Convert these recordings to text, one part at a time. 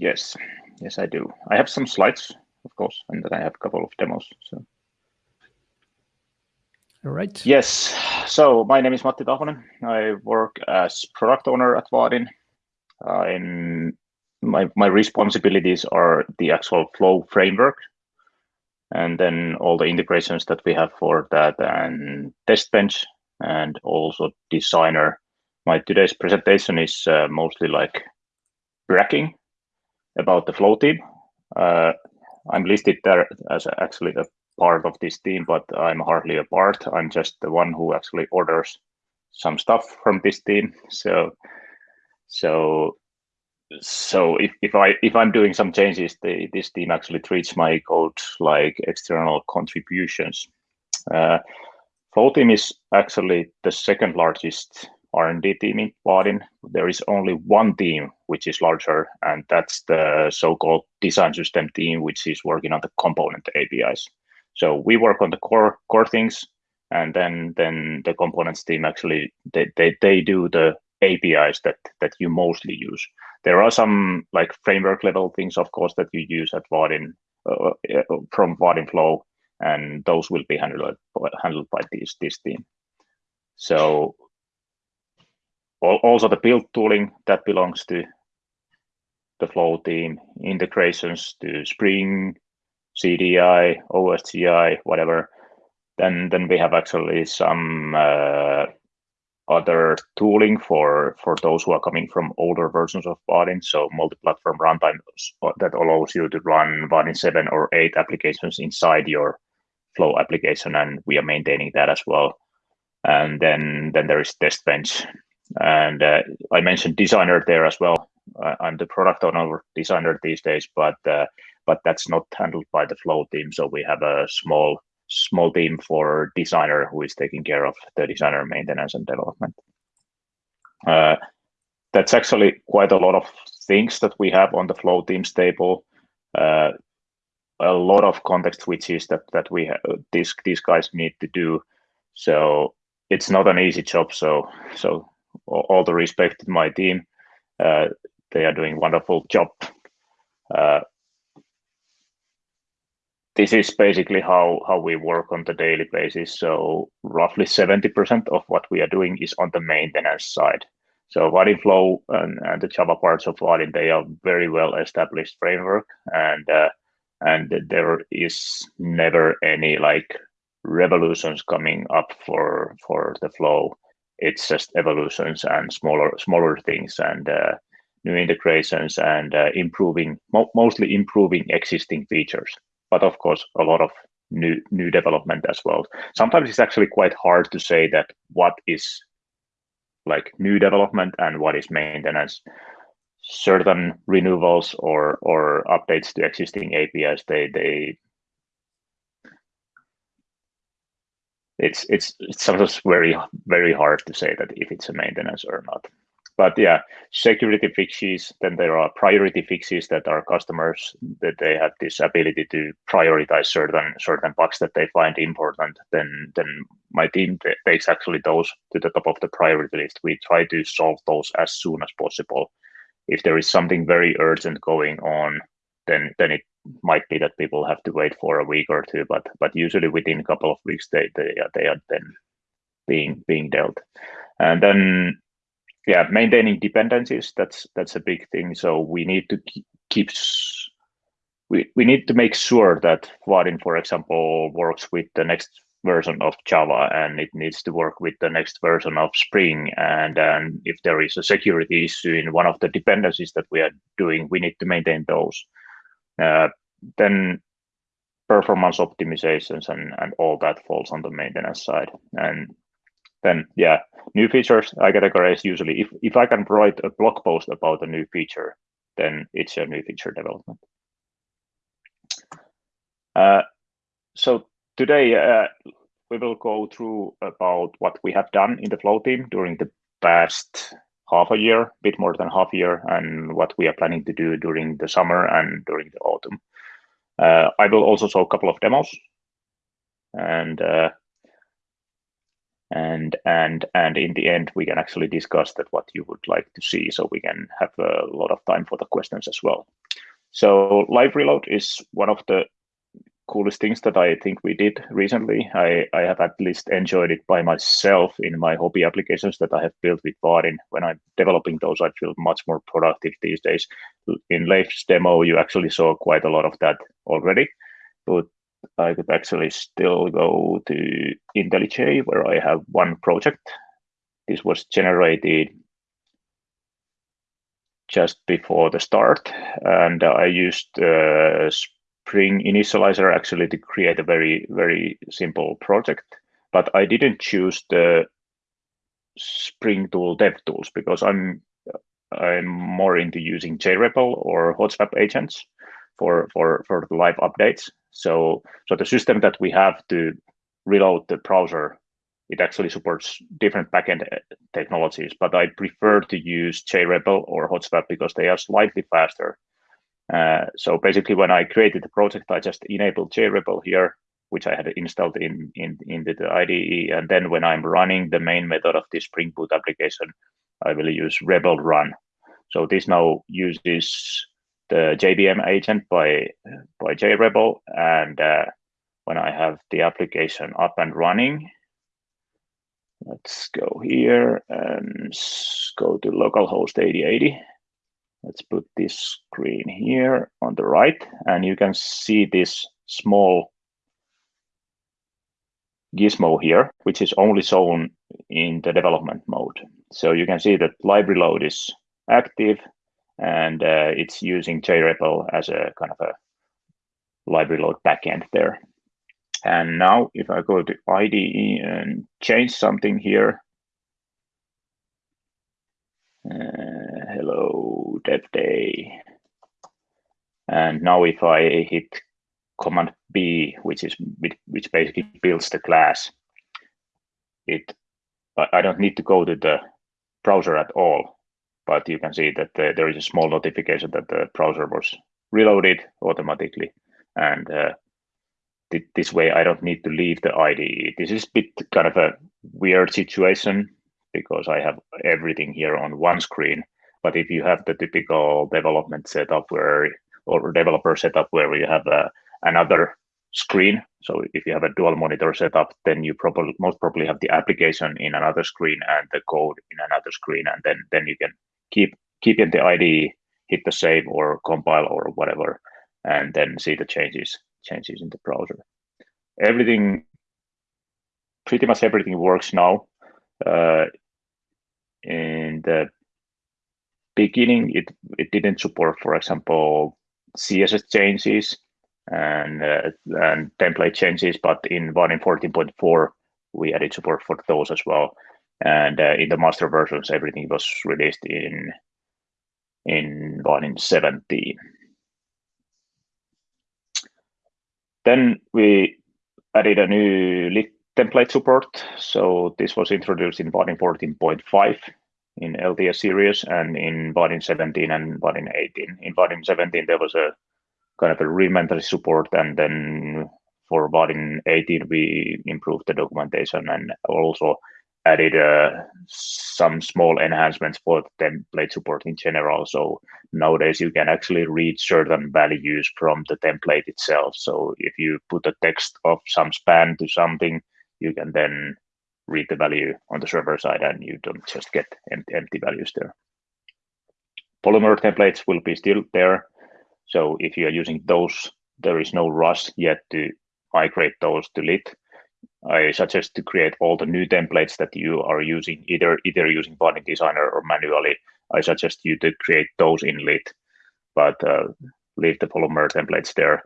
yes, yes, I do. I have some slides, of course, and then I have a couple of demos. So. All right. Yes. So my name is Matti Tahvonen. I work as product owner at Vaadin. Uh, in my my responsibilities are the actual flow framework, and then all the integrations that we have for that, and test bench, and also designer. My today's presentation is uh, mostly like bragging about the flow team. Uh, I'm listed there as actually a part of this team, but I'm hardly a part. I'm just the one who actually orders some stuff from this team. So, so, so if, if I if I'm doing some changes, the, this team actually treats my code like external contributions. Uh, Flow team is actually the second largest R&D team in Vaadin. There is only one team which is larger, and that's the so-called design system team, which is working on the component APIs. So we work on the core core things, and then then the components team actually they they, they do the APIs that that you mostly use. There are some like framework level things, of course, that you use at Vaadin uh, uh from Vaadin Flow, and those will be handled handled by this this team. So also the build tooling that belongs to the Flow team, integrations to Spring, CDI, OSGI, whatever. Then then we have actually some uh, other tooling for for those who are coming from older versions of Vaadin. So multi-platform runtime that allows you to run Vaadin 7 or 8 applications inside your Flow application, and we are maintaining that as well. And then then there is test bench and uh, I mentioned designer there as well. I'm the product owner designer these days, but uh, but that's not handled by the flow team. So we have a small small team for designer who is taking care of the designer maintenance and development. Uh, that's actually quite a lot of things that we have on the flow teams table. Uh, a lot of context switches that that we these these guys need to do. So it's not an easy job. So so all the respect to my team. Uh, they are doing wonderful job. Uh, this is basically how, how we work on the daily basis. So roughly 70% of what we are doing is on the maintenance side. So Vaadin Flow and, and the Java parts of Vaadin, they are very well established framework and uh, and there is never any like revolutions coming up for for the flow it's just evolutions and smaller smaller things and uh, new integrations and uh, improving mo mostly improving existing features. But of course a lot of new new development as well. Sometimes it's actually quite hard to say that what is like new development and what is maintenance. Certain renewals or or updates to existing apis they they it's it's it's sometimes very very hard to say that if it's a maintenance or not. But yeah security fixes then there are priority fixes that our customers that they have this ability to prioritize certain certain bugs that they find important then then my team takes actually those to the top of the priority list. We try to solve those as soon as possible. If there is something very urgent going on then then it might be that people have to wait for a week or two, but but usually within a couple of weeks they they are, they are then being being dealt, and then yeah, maintaining dependencies that's that's a big thing. So we need to keep we we need to make sure that Vaadin, for example, works with the next version of Java and it needs to work with the next version of Spring. And, and if there is a security issue in one of the dependencies that we are doing, we need to maintain those. Uh, then performance optimizations and, and all that falls on the maintenance side. And then, yeah, new features I categorize usually, if, if I can write a blog post about a new feature, then it's a new feature development. Uh, so today uh, we will go through about what we have done in the Flow team during the past half a year, a bit more than half a year, and what we are planning to do during the summer and during the autumn. Uh, I will also show a couple of demos, and uh, and and and in the end we can actually discuss that what you would like to see so we can have a lot of time for the questions as well so live reload is one of the coolest things that I think we did recently. I, I have at least enjoyed it by myself in my hobby applications that I have built with Vaadin. When I'm developing those, I feel much more productive these days. In Leif's demo, you actually saw quite a lot of that already, but I could actually still go to IntelliJ where I have one project. This was generated just before the start, and I used uh, Spring Initializr actually to create a very, very simple project. But I didn't choose the Spring tool dev tools because I'm I'm more into using JRebel or HotSwap agents for for for the live updates. So so the system that we have to reload the browser, it actually supports different backend uh, technologies. But I prefer to use JRebel or HotSwap because they are slightly faster uh, so basically, when I created the project, I just enabled JRebel here, which I had installed in, in into the IDE. And then when I'm running the main method of this Spring Boot application, I will use rebel run. So this now uses the JVM agent by by JRebel, and uh, when I have the application up and running, let's go here and go to localhost 8080. Let's put this screen here on the right, and you can see this small gizmo here, which is only shown in the development mode. So you can see that live reload is active and uh, it's using JRebel as a kind of a live reload backend there. And now if I go to IDE and change something here, uh, dev day. And now if I hit Command B, which is which basically builds the class, it I don't need to go to the browser at all, but you can see that the, there is a small notification that the browser was reloaded automatically, and uh, th this way I don't need to leave the IDE. This is a bit kind of a weird situation because I have everything here on one screen. But if you have the typical development setup where, or developer setup where you have a, uh, another screen, so if you have a dual monitor setup, then you probably most probably have the application in another screen and the code in another screen, and then then you can keep keep in the IDE, hit the save or compile or whatever, and then see the changes changes in the browser. Everything, pretty much everything works now. Uh, in the beginning, it, it didn't support, for example, CSS changes and uh, and template changes, but in Vaadin 14.4, we added support for those as well. And uh, in the master versions, everything was released in in Vaadin 17. Then we added a new template support. So this was introduced in Vaadin 14.5 in LTS series and in Vaadin 17 and Vaadin 18. In Vaadin 17, there was a kind of a rudimentary support, and then for Vaadin 18, we improved the documentation and also added uh, some small enhancements for the template support in general. So nowadays you can actually read certain values from the template itself. So if you put a text of some span to something, you can then read the value on the server side and you don't just get empty, values there. Polymer templates will be still there. So if you are using those, there is no rush yet to migrate those to Lit. I suggest to create all the new templates that you are using, either either using Vaadin Designer or manually. I suggest you to create those in Lit, but uh, leave the Polymer templates there.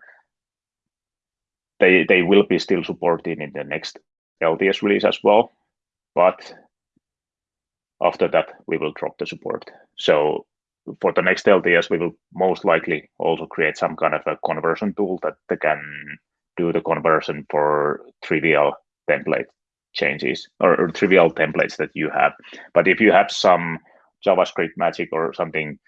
They they will be still supported in the next LTS release as well, but after that, we will drop the support. So for the next LTS, we will most likely also create some kind of a conversion tool that can do the conversion for trivial template changes or, or, trivial templates that you have. But if you have some JavaScript magic or something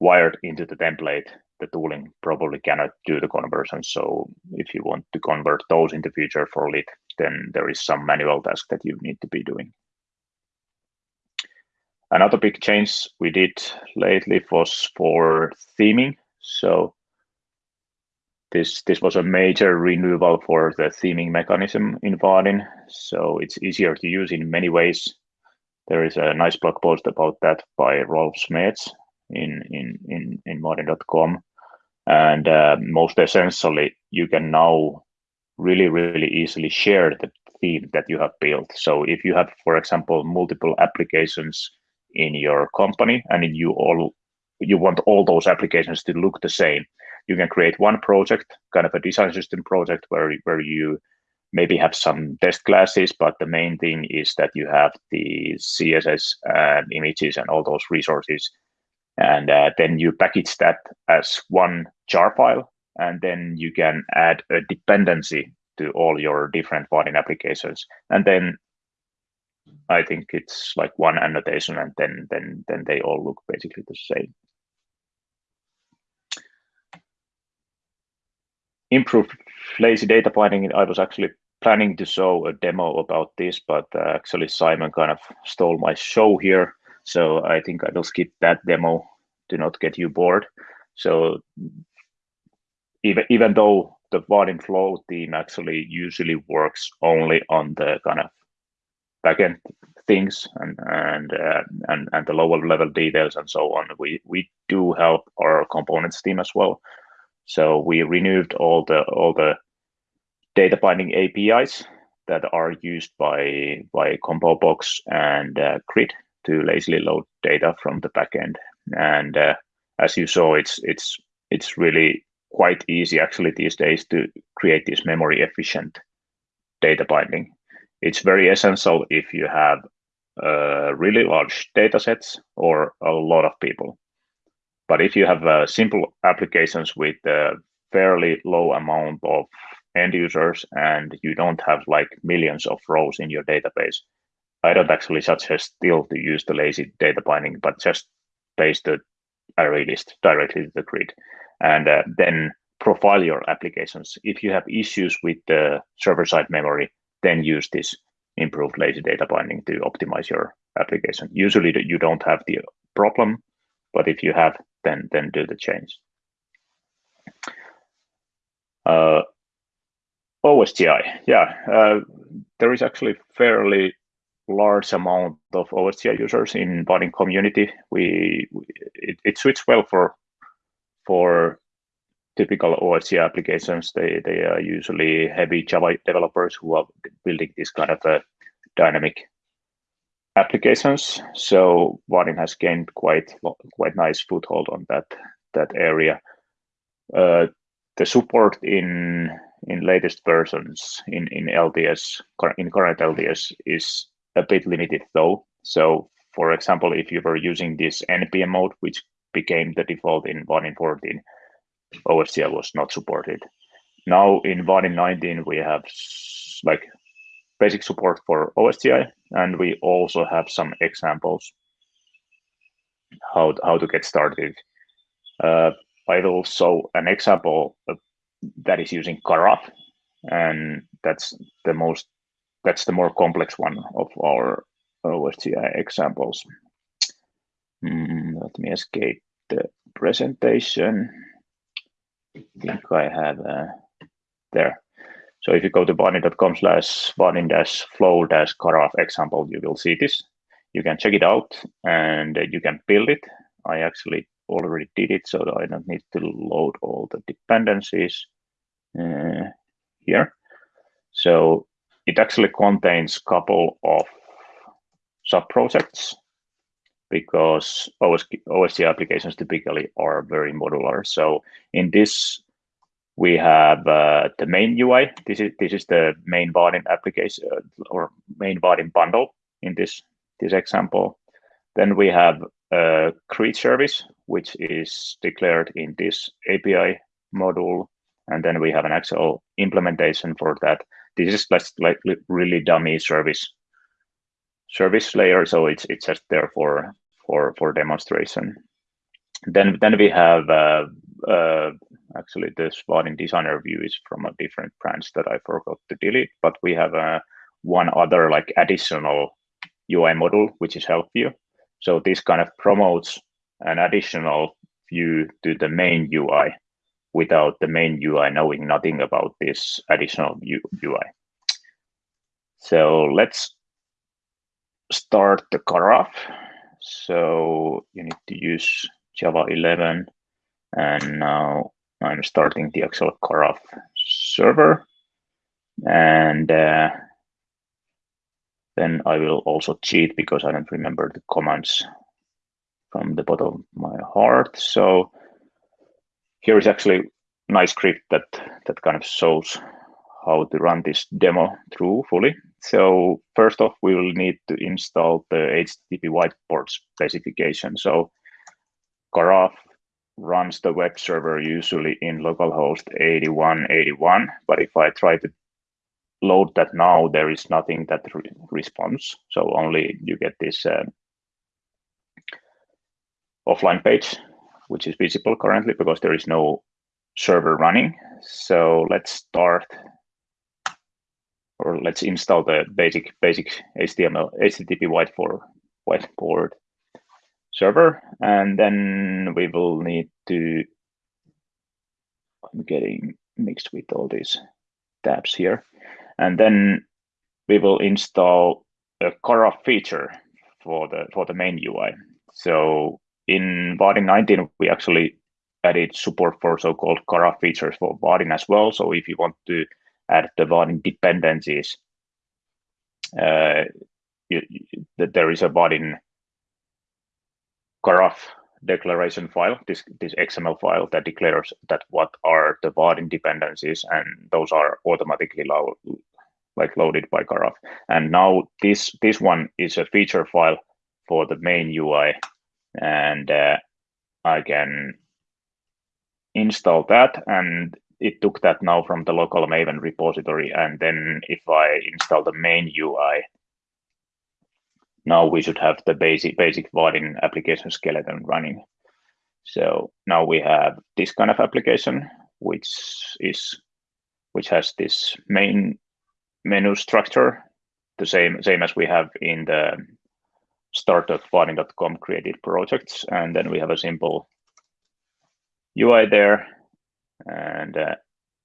wired into the template, the tooling probably cannot do the conversion. So if you want to convert those in the future for Lit, then there is some manual task that you need to be doing. Another big change we did lately was for theming. So this this was a major renewal for the theming mechanism in Vaadin. So it's easier to use in many ways. There is a nice blog post about that by Rolf Smeds in in in in Vaadin.com, and uh, most essentially, you can now really really easily share the theme that you have built. So if you have, for example, multiple applications in your company and you all you want all those applications to look the same you can create one project kind of a design system project where where you maybe have some test classes but the main thing is that you have the css and images and all those resources and uh, then you package that as one jar file and then you can add a dependency to all your different Vaadin applications and then I think it's like one annotation and then then then they all look basically the same. Improve lazy data binding. I was actually planning to show a demo about this, but uh, actually Simon kind of stole my show here. So I think I will skip that demo to not get you bored. So even even though the Vaadin flow team actually usually works only on the kind of backend things and and uh, and and the lower level details and so on. We we do help our components team as well. So we renewed all the all the data binding APIs that are used by by ComboBox and uh, Grid to lazily load data from the backend. And uh, as you saw, it's it's it's really quite easy actually these days to create this memory efficient data binding it's very essential if you have uh, really large data sets or a lot of people. But if you have uh, simple applications with a fairly low amount of end users and you don't have like millions of rows in your database, I don't actually suggest still to use the lazy data binding, but just paste the array list directly to the grid. And uh, then profile your applications. If you have issues with the server-side memory, then use this improved lazy data binding to optimize your application. Usually you don't have the problem, but if you have, then then do the change. Uh, OSGI, yeah, uh, there is actually fairly large amount of OSGI users in Vaadin community. We, we it, it suits well for for typical OSGI applications, they, they are usually heavy Java developers who are building this kind of a dynamic applications. So Vaadin has gained quite quite nice foothold on that that area. Uh, the support in in latest versions in in LTS in current LTS is a bit limited though. So for example, if you were using this npm mode, which became the default in Vaadin 14, OSGI was not supported. Now in Vaadin 19, we have like basic support for OSGI, and we also have some examples how, how to get started. Uh, I will show an example that is using Karaf, and that's the most that's the more complex one of our OSGI examples. Mm, let me escape the presentation. I think I have uh, there. So if you go to vaadin.com slash vaadin dash flow dash karaf example, you will see this. You can check it out and you can build it. I actually already did it, so I don't need to load all the dependencies uh, here. So it actually contains a couple of sub-projects because OS, OSGI applications typically are very modular. So in this, we have uh, the main UI. This is this is the main Vaadin application uh, or main Vaadin bundle in this this example. Then we have a greet service, which is declared in this API module, and then we have an actual implementation for that. This is like, like really dummy service service layer, so it's it's just there for for for demonstration. Then then we have uh, uh, actually this spotting designer view is from a different branch that I forgot to delete, but we have a uh, one other like additional UI model, which is help view. So this kind of promotes an additional view to the main UI without the main UI knowing nothing about this additional UI. So let's start the Karaf. So you need to use Java 11 and now I'm starting the actual Karaf server and uh, then I will also cheat because I don't remember the commands from the bottom of my heart. So here is actually nice script that that kind of shows how to run this demo through fully. So first off, we will need to install the HTTP whiteboard specification. So Karaf runs the web server usually in localhost 8181, but if I try to load that now, there is nothing that re responds. So only you get this uh, offline page, which is visible currently because there is no server running. So let's start or let's install the basic basic HTML HTTP whiteboard whiteboard server, and then we will need to. I'm getting mixed with all these tabs here, and then we will install a Karaf feature for the for the main UI. So in Vaadin 19, we actually added support for so-called Karaf features for Vaadin as well. So if you want to add the Vaadin dependencies, uh, you, you, there is a Vaadin Karaf declaration file, this, this XML file that declares that what are the Vaadin dependencies, and those are automatically lo like loaded by Karaf. And now this this one is a feature file for the main UI, and uh, I can install that, and it took that now from the local Maven repository. And then if I install the main UI, now we should have the basic basic Vaadin application skeleton running. So now we have this kind of application, which is which has this main menu structure, the same same as we have in the start.vaadin.com created projects, and then we have a simple UI there. And uh,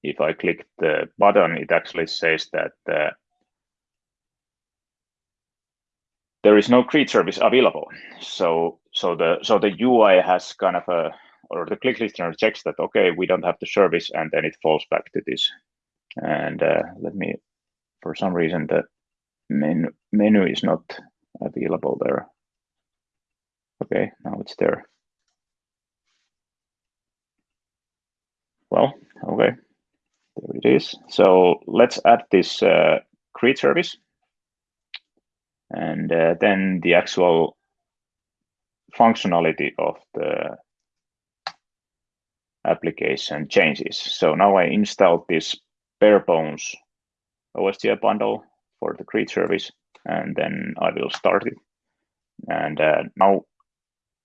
if I click the button, it actually says that uh, there is no greet service available. So so the so the UI has kind of a or the click listener checks that okay we don't have the service and then it falls back to this. And uh, let me for some reason the menu menu is not available there. Okay, now it's there. Well, okay, there it is. So let's add this uh, greet service and uh, then the actual functionality of the application changes. So now I installed this bare bones OSGI bundle for the greet service, and then I will start it. And uh, now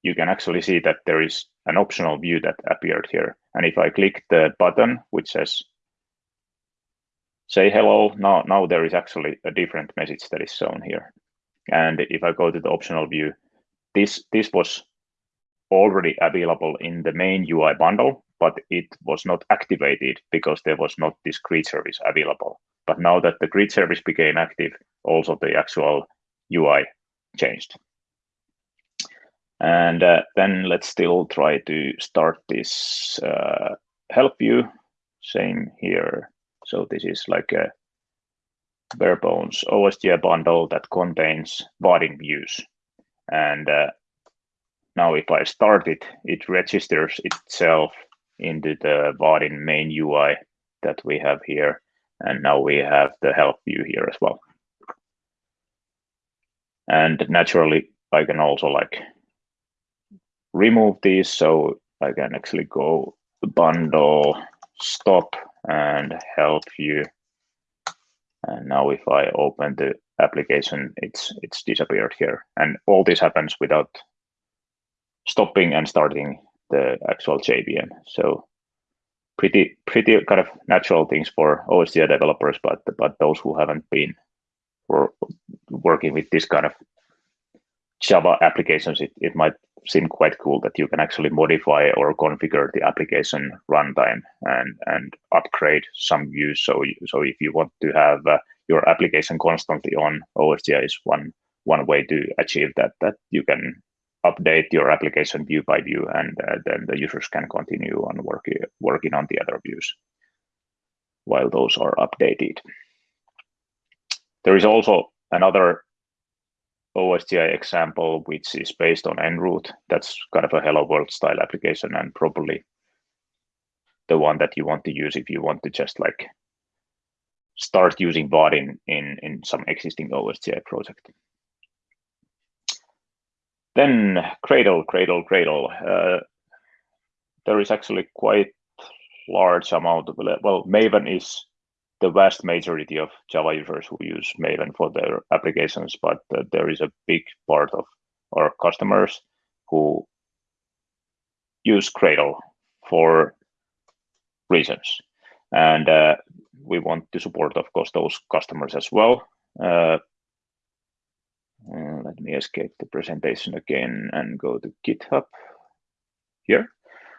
you can actually see that there is an optional view that appeared here. And if I click the button, which says say hello, now, now there is actually a different message that is shown here. And if I go to the optional view, this, this was already available in the main UI bundle, but it was not activated because there was not this greet service available. But now that the greet service became active, also the actual UI changed. And uh, then let's still try to start this uh, help view. Same here. So this is like a bare bones OSGI bundle that contains Vaadin views. And uh, now if I start it, it registers itself into the Vaadin main UI that we have here. And now we have the help view here as well. And naturally, I can also like remove these. So I can actually go bundle, stop, and help view and now if I open the application, it's it's disappeared here. And all this happens without stopping and starting the actual JVM. So pretty pretty kind of natural things for OSGI developers, but but those who haven't been working with this kind of Java applications, it, it might seem quite cool that you can actually modify or configure the application runtime and and upgrade some views. So so if you want to have uh, your application constantly on, OSGI is one one way to achieve that. That you can update your application view by view, and uh, then the users can continue on working working on the other views while those are updated. There is also another OSGI example, which is based on enRoute. That's kind of a hello world style application and probably the one that you want to use if you want to just like start using Vaadin in, in some existing OSGI project. Then Gradle, Gradle, Gradle. Uh, there is actually quite large amount of, well, Maven is the vast majority of Java users who use Maven for their applications, but uh, there is a big part of our customers who use Gradle for reasons. And uh, we want to support, of course, those customers as well. Uh, let me escape the presentation again and go to GitHub here.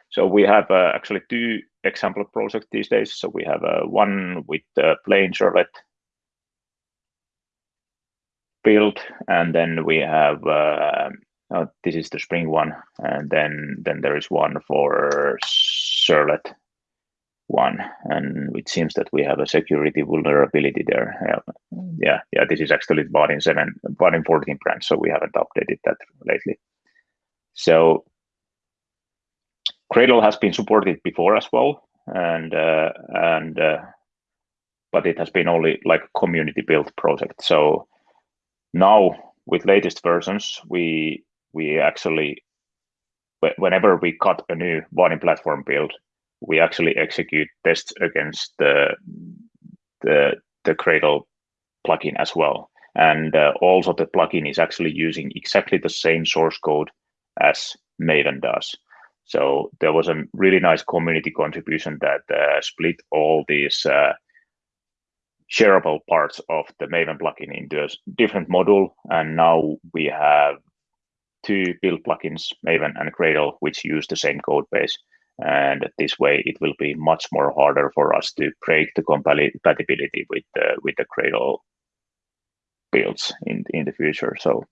So we have uh, actually two example projects these days. So we have uh, one with the plain servlet build, and then we have uh, oh, this is the Spring one, and then then there is one for servlet one, and it seems that we have a security vulnerability there. Yeah, yeah, yeah this is actually Vaadin 7, Vaadin 14 branch, so we haven't updated that lately. So gradle has been supported before as well, and uh, and uh, but it has been only like community built project. So now with latest versions, we we actually whenever we cut a new Vaadin platform build, we actually execute tests against the the the Gradle plugin as well. And uh, also the plugin is actually using exactly the same source code as Maven does. So there was a really nice community contribution that uh, split all these uh, shareable parts of the Maven plugin into a different module. And now we have two build plugins, Maven and Gradle, which use the same code base. And this way, it will be much more harder for us to break the compatibility with the with the Gradle builds in in the future. So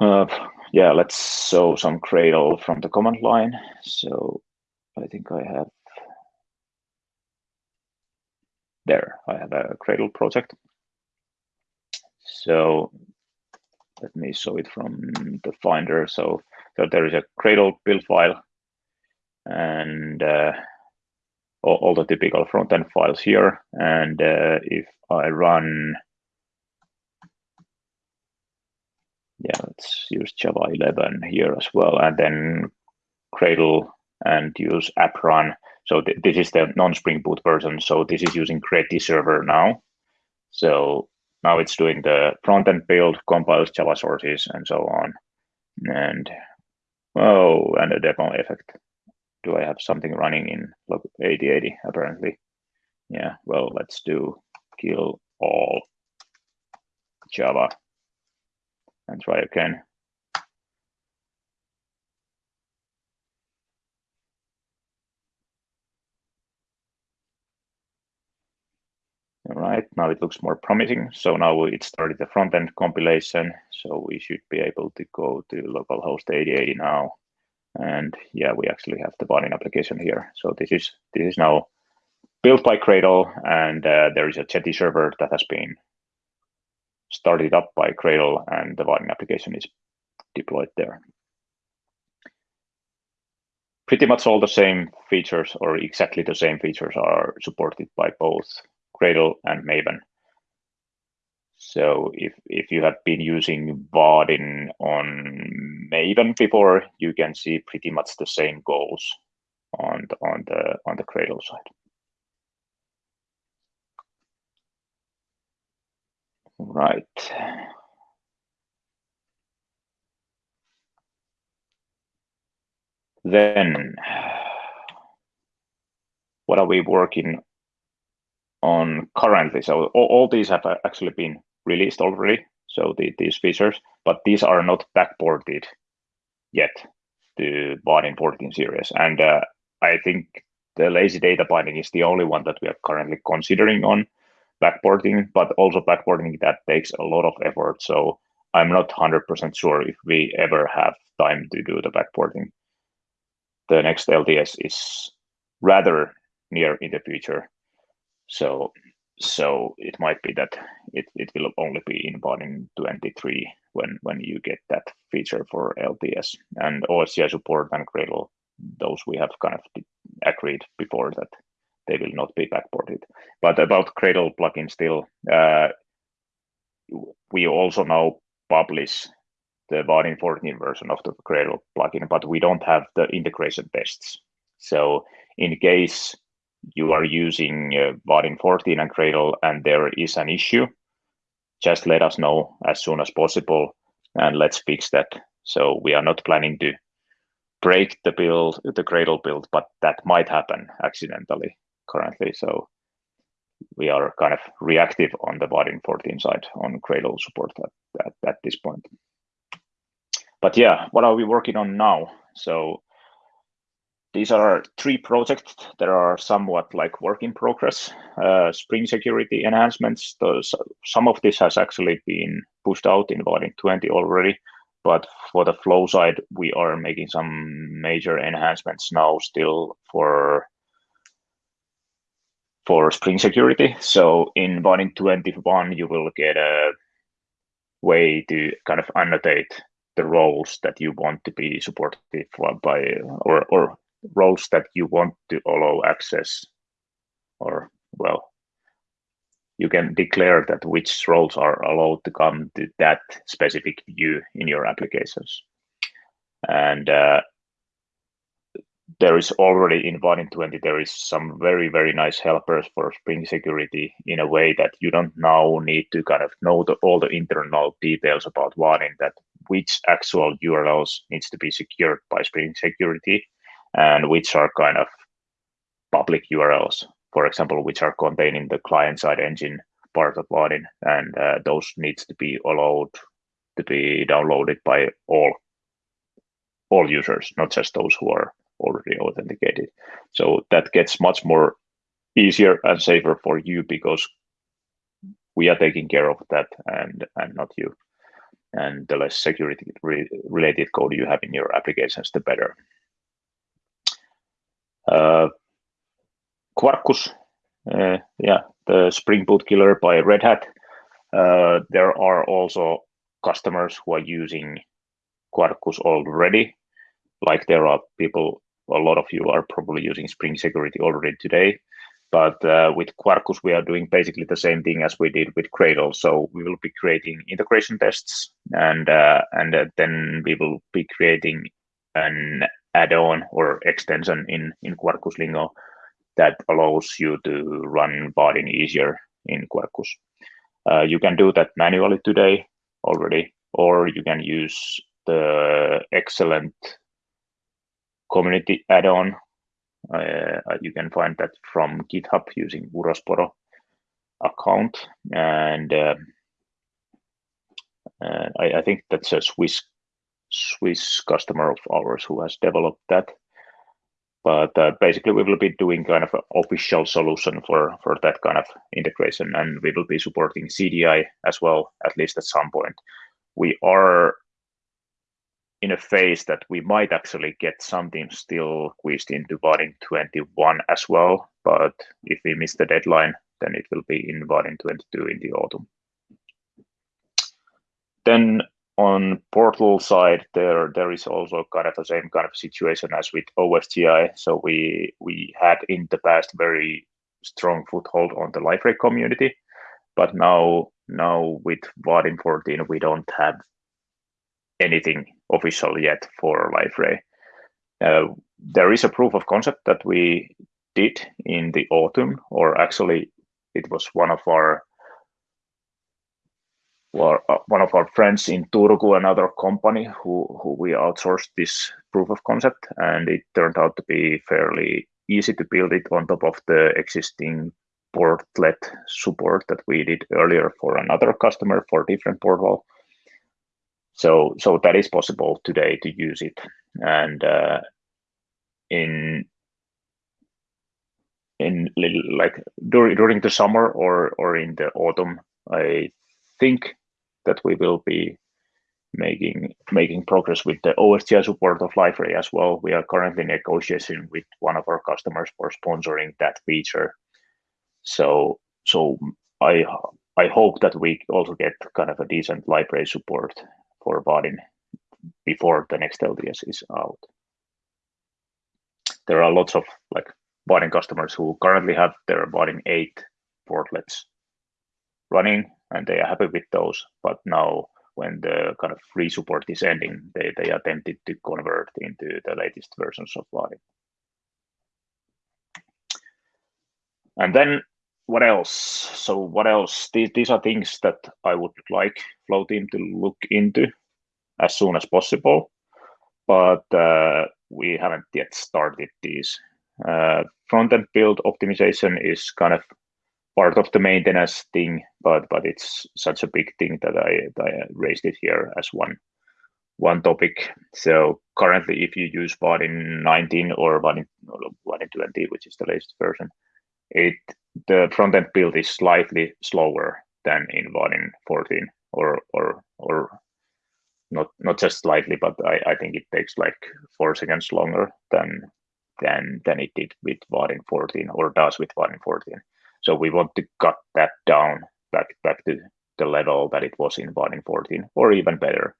uh, yeah, let's show some Gradle from the command line. So I think I have there, I have a Gradle project. So let me show it from the Finder. So, so there is a Gradle build file and uh, all, the typical front-end files here. And uh, if I run yeah, let's use Java 11 here as well, and then Gradle and use app run. So th this is the non-Spring Boot version. So this is using Gretty server now. So now it's doing the front-end build, compiles Java sources, and so on. And oh, and a demo effect. Do I have something running in log 8080? Apparently, yeah. Well, let's do kill all Java and try again. All right, now it looks more promising. So now it started the front-end compilation. So we should be able to go to localhost 8080 now. And yeah, we actually have the Vaadin application here. So this is this is now built by gradle and uh, there is a Jetty server that has been started up by gradle and the Vaadin application is deployed there. Pretty much all the same features or exactly the same features are supported by both gradle and Maven. So if, if you have been using Vaadin on Maven before, you can see pretty much the same goals on the, on the, on the Gradle side. Right. Then what are we working on currently? So all these have actually been released already. So the, these features, but these are not backported yet to Vaadin 14 series. And uh, I think the lazy data binding is the only one that we are currently considering on backporting, but also backporting that takes a lot of effort. So I'm not 100% sure if we ever have time to do the backporting. The next LTS is rather near in the future. So so it might be that it, it will only be in Vaadin 23 when when you get that feature for LTS and OSGI support and Gradle. Those we have kind of agreed before that they will not be backported. But about Gradle plugin still, uh, we also now publish the Vaadin 14 version of the Gradle plugin, but we don't have the integration tests. So in case you are using uh, Vaadin 14 and Gradle and there is an issue, just let us know as soon as possible and let's fix that. So we are not planning to break the build, the Gradle build, but that might happen accidentally currently. So we are kind of reactive on the Vaadin 14 side on Gradle support at, at, at this point. But yeah, what are we working on now? So these are three projects that are somewhat like work in progress. Uh, Spring security enhancements. Those, some of this has actually been pushed out in Vaadin 20 already, but for the flow side, we are making some major enhancements now still for for Spring security. So in Vaadin 21, you will get a way to kind of annotate the roles that you want to be supported by or, or roles that you want to allow access or well you can declare that which roles are allowed to come to that specific view in your applications. And uh, there is already in Vaadin 20 there is some very very nice helpers for spring security in a way that you don't now need to kind of know the, all the internal details about Vaadin that which actual urls needs to be secured by spring security and which are kind of public URLs, for example, which are contained in the client-side engine part of Vaadin, and uh, those needs to be allowed to be downloaded by all all users, not just those who are already authenticated. So that gets much more easier and safer for you because we are taking care of that and and not you. And the less security re related code you have in your applications, the better. Uh, Quarkus, uh, yeah, the Spring Boot killer by Red Hat. Uh, there are also customers who are using Quarkus already. Like there are people, a lot of you are probably using Spring Security already today. But uh, with Quarkus, we are doing basically the same thing as we did with Gradle. So we will be creating integration tests, and uh, and uh, then we will be creating an add-on or extension in, in Quarkus Lingo that allows you to run Vaadin easier in Quarkus. Uh, you can do that manually today already, or you can use the excellent community add-on. Uh, you can find that from GitHub using Urosporo account. And uh, uh I, I, think that's a Swiss Swiss customer of ours who has developed that. But uh, basically, we will be doing kind of an official solution for, for that kind of integration, and we will be supporting CDI as well, at least at some point. We are in a phase that we might actually get something still squeezed into Vaadin 21 as well. But if we miss the deadline, then it will be in Vaadin 22 in the autumn. Then on portal side, there there is also kind of the same kind of situation as with OSGI. So we we had in the past very strong foothold on the Liferay community, but now now with Vaadin 14 we don't have anything official yet for Liferay. Uh, there is a proof of concept that we did in the autumn, or actually it was one of our uh, one of our friends in Turku, another company who, who we outsourced this proof of concept, and it turned out to be fairly easy to build it on top of the existing portlet support that we did earlier for another customer for different portal. So, so that is possible today to use it. And uh, in in like during during the summer or or in the autumn, I think that we will be making making progress with the OSGI support of Liferay as well. We are currently negotiating with one of our customers for sponsoring that feature. So so I I hope that we also get kind of a decent Liferay support for Vaadin before the next LTS is out. There are lots of like Vaadin customers who currently have their Vaadin 8 portlets running and they are happy with those. But now when the kind of free support is ending, they, they are tempted to convert into the latest versions of Vaadin. And then what else? So what else? These, these are things that I would like Flow team to look into as soon as possible, but uh, we haven't yet started these. Uh, front-end build optimization is kind of part of the maintenance thing, but but it's such a big thing that I, that I raised it here as one one topic. So currently, if you use Vaadin 19 or Vaadin 20, which is the latest version, it the front end build is slightly slower than in Vaadin 14, or or or not not just slightly, but I, I think it takes like four seconds longer than than than it did with Vaadin 14 or does with Vaadin 14. So we want to cut that down back back to the level that it was in Vaadin 14, or even better.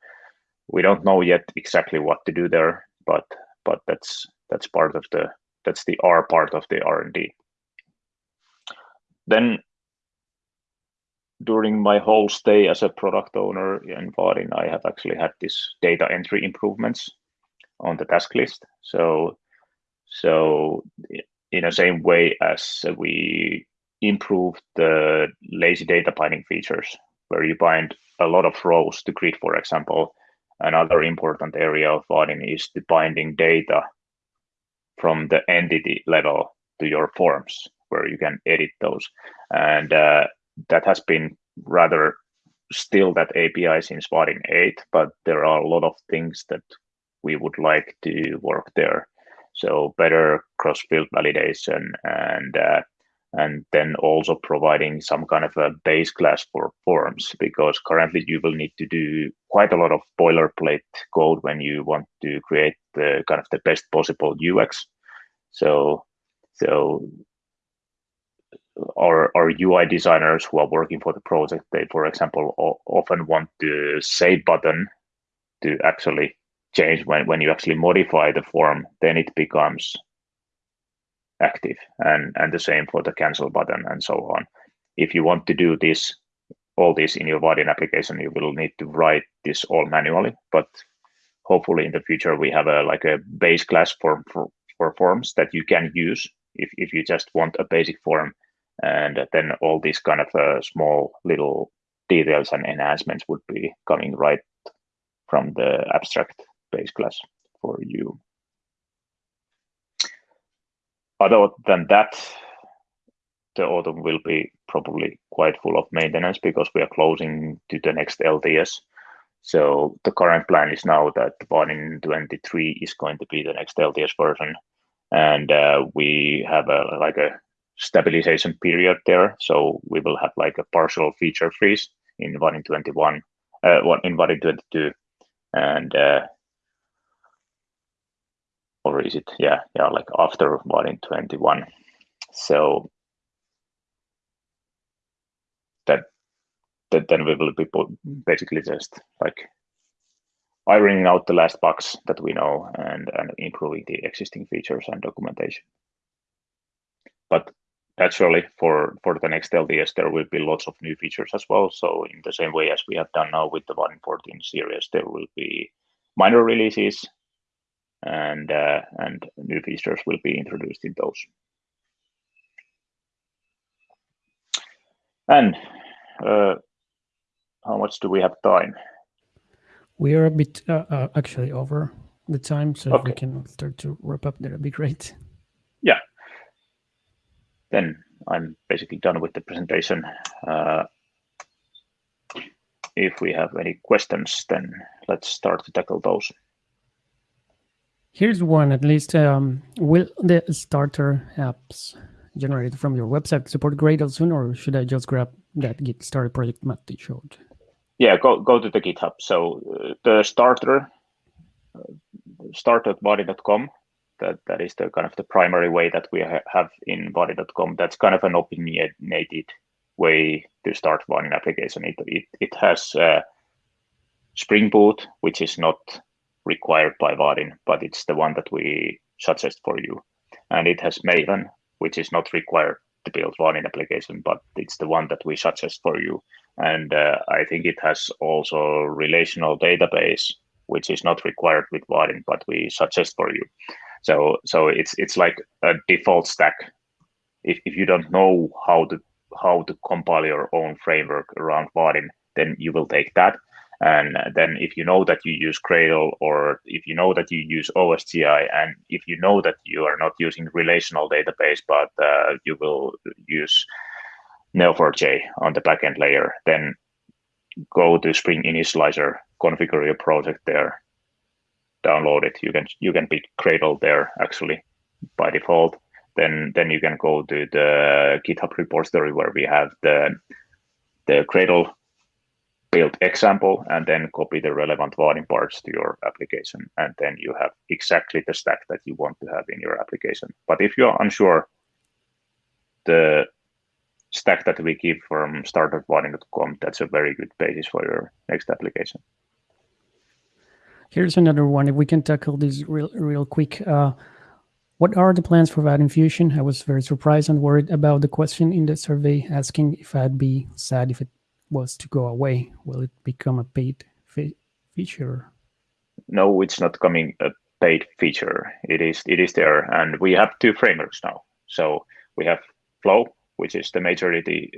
We don't know yet exactly what to do there, but but that's that's part of the that's the R part of the R and D. Then during my whole stay as a product owner in Vaadin, I have actually had this data entry improvements on the task list. So so in the same way as we improve the lazy data binding features, where you bind a lot of rows to grid, for example. Another important area of Vaadin is the binding data from the entity level to your forms, where you can edit those. And uh, that has been rather still that API since Vaadin 8, but there are a lot of things that we would like to work there. So better cross-field validation and uh, and then also providing some kind of a base class for forms because currently you will need to do quite a lot of boilerplate code when you want to create the kind of the best possible UX. So so our, our UI designers who are working for the project, they, for example, often want the save button to actually change when, when you actually modify the form, then it becomes active and, and the same for the cancel button and so on. If you want to do this, all this in your Vaadin application, you will need to write this all manually, but hopefully in the future we have a like a base class form for, for forms that you can use if, if you just want a basic form and then all these kind of uh, small little details and enhancements would be coming right from the abstract base class for you other than that, the autumn will be probably quite full of maintenance because we are closing to the next LTS. So the current plan is now that Vaadin 23 is going to be the next LTS version, and uh, we have a like a stabilization period there. So we will have like a partial feature freeze in Vaadin 21, uh, in Vaadin 22, and uh, or is it yeah yeah like after Vaadin 21 so that that then we will be basically just like ironing out the last bugs that we know and and improving the existing features and documentation. But naturally for for the next LTS there will be lots of new features as well. So in the same way as we have done now with the Vaadin 14 series there will be minor releases and uh, and new features will be introduced in those. And uh, how much do we have time? We are a bit uh, uh, actually over the time, so Okay. if we can start to wrap up, that'd be great. Yeah. Then I'm basically done with the presentation. Uh, if we have any questions, then let's start to tackle those. Here's one at least. Um, will the starter apps generated from your website support Gradle soon, or should I just grab that Git started project Matti showed? Yeah, go go to the GitHub. So uh, the starter, uh, start.vaadin.com, that that is the kind of the primary way that we ha have in vaadin.com. That's kind of an opinionated way to start one application. It it it has uh, Spring Boot, which is not required by Vaadin, but it's the one that we suggest for you. And it has Maven, which is not required to build Vaadin application, but it's the one that we suggest for you. And uh, I think it has also relational database, which is not required with Vaadin, but we suggest for you. So so it's it's like a default stack. If if you don't know how to how to compile your own framework around Vaadin, then you will take that. And then if you know that you use Gradle or if you know that you use OSGI and if you know that you are not using relational database, but uh, you will use Neo4j on the backend layer, then go to Spring Initializr, configure your project there, download it. You can you can pick Gradle there actually by default. Then then you can go to the GitHub repository where we have the the Gradle build example and then copy the relevant Vaadin parts to your application. And then you have exactly the stack that you want to have in your application. But if you're unsure, the stack that we give from start.vaadin.com, that's a very good basis for your next application. Here's another one. If we can tackle this real, real quick. Uh, what are the plans for Vaadin Fusion? I was very surprised and worried about the question in the survey asking if I'd be sad if it was to go away. Will it become a paid fe feature? No, it's not coming a paid feature. It is it is there, and we have two frameworks now. So we have Flow, which is the majority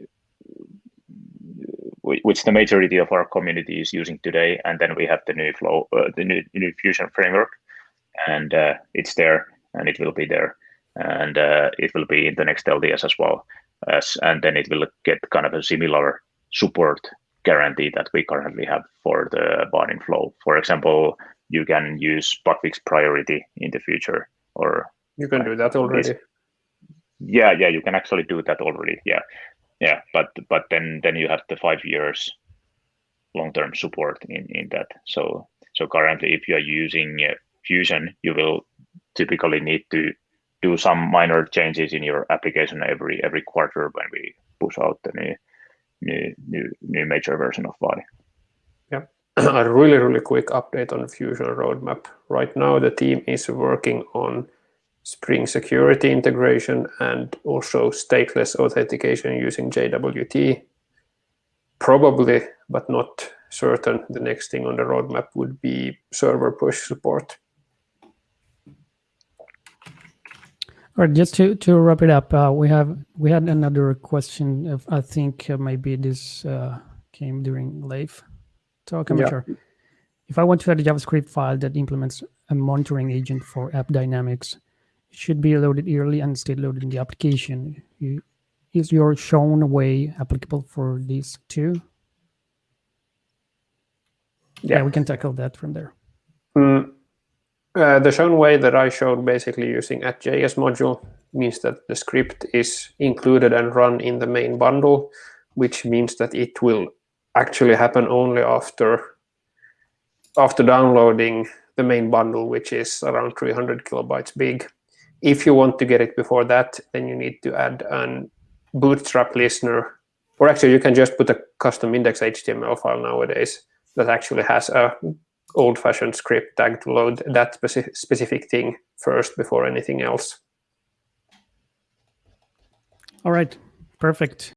which the majority of our community is using today, and then we have the new Flow, uh, the new, new Fusion framework, and uh, it's there, and it will be there, and uh, it will be in the next LTS as well, as and then it will get kind of a similar support guarantee that we currently have for the Vaadin Flow. For example, you can use bugfix priority in the future, or you can do that already. Yeah, yeah, you can actually do that already. Yeah, yeah, but but then then you have the five years long-term support in in that. So so currently, if you are using uh, Fusion, you will typically need to do some minor changes in your application every every quarter when we push out the new new new new major version of Vaadin. Yeah, a really really quick update on the Fusion roadmap. Right now, the team is working on Spring security integration and also stateless authentication using JWT. Probably, but not certain, the next thing on the roadmap would be server push support. All right, just to, to wrap it up, uh, we have we had another question. Of, I think uh, maybe this uh, came during live talk. I'm Yeah. sure. If I want to add a JavaScript file that implements a monitoring agent for AppDynamics, it should be loaded early and stay loaded in the application. You, is your shown way applicable for these two? Yeah. we can tackle that from there. Mm, uh, the shown way that I showed basically using at JS module means that the script is included and run in the main bundle, which means that it will actually happen only after after downloading the main bundle, which is around 300 kilobytes big. If you want to get it before that, then you need to add an bootstrap listener, or actually you can just put a custom index HTML file nowadays that actually has a old-fashioned script tag to load that speci specific thing first before anything else. All right, perfect.